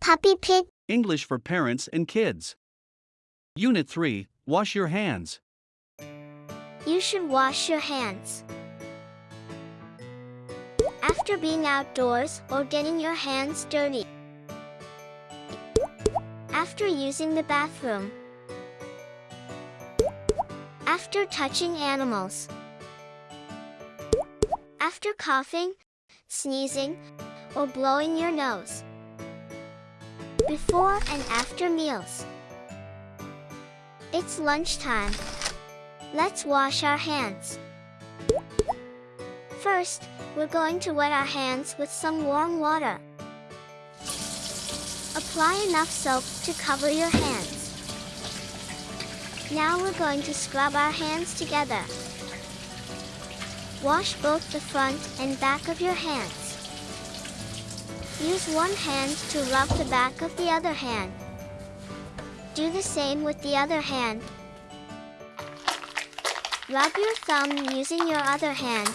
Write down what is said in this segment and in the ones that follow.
Puppy Pig English for Parents and Kids. Unit 3 Wash Your Hands. You should wash your hands. After being outdoors or getting your hands dirty. After using the bathroom. After touching animals. After coughing, sneezing, or blowing your nose. Before and after meals. It's lunchtime. Let's wash our hands. First, we're going to wet our hands with some warm water. Apply enough soap to cover your hands. Now we're going to scrub our hands together. Wash both the front and back of your hands. Use one hand to rub the back of the other hand. Do the same with the other hand. Rub your thumb using your other hand.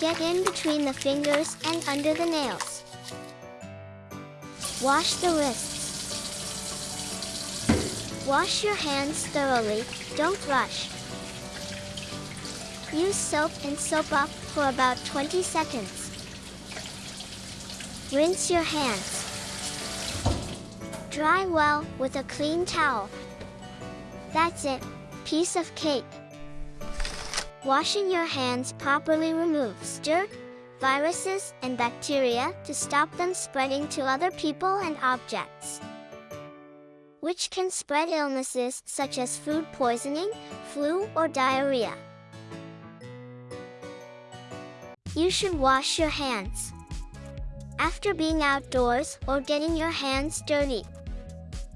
Get in between the fingers and under the nails. Wash the wrists. Wash your hands thoroughly, don't rush. Use soap and soap up for about 20 seconds. Rinse your hands. Dry well with a clean towel. That's it, piece of cake. Washing your hands properly removes dirt, viruses, and bacteria to stop them spreading to other people and objects, which can spread illnesses such as food poisoning, flu, or diarrhea. You should wash your hands after being outdoors or getting your hands dirty,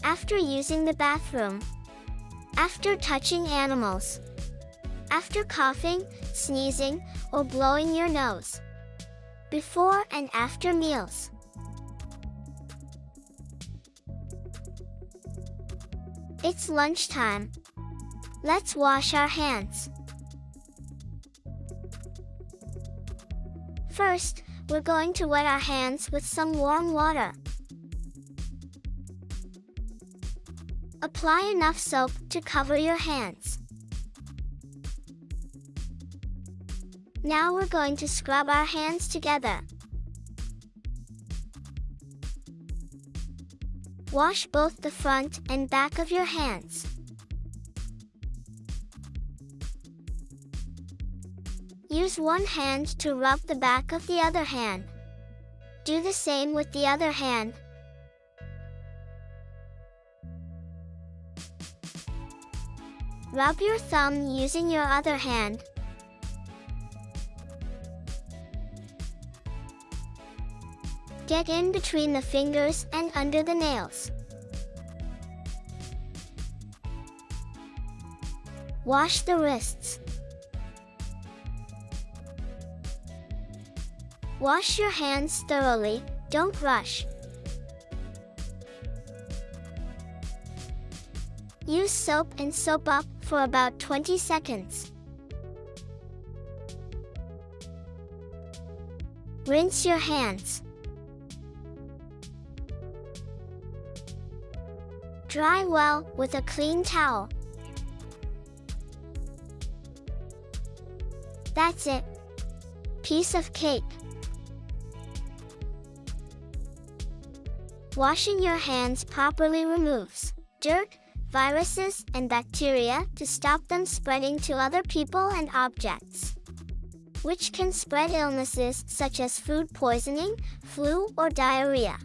after using the bathroom, after touching animals, after coughing, sneezing, or blowing your nose, before and after meals. It's lunchtime. Let's wash our hands. First, we're going to wet our hands with some warm water. Apply enough soap to cover your hands. Now we're going to scrub our hands together. Wash both the front and back of your hands. Use one hand to rub the back of the other hand. Do the same with the other hand. Rub your thumb using your other hand. Get in between the fingers and under the nails. Wash the wrists. Wash your hands thoroughly, don't rush. Use soap and soap up for about 20 seconds. Rinse your hands. Dry well with a clean towel. That's it. Piece of cake. Washing your hands properly removes dirt, viruses, and bacteria to stop them spreading to other people and objects, which can spread illnesses such as food poisoning, flu, or diarrhea.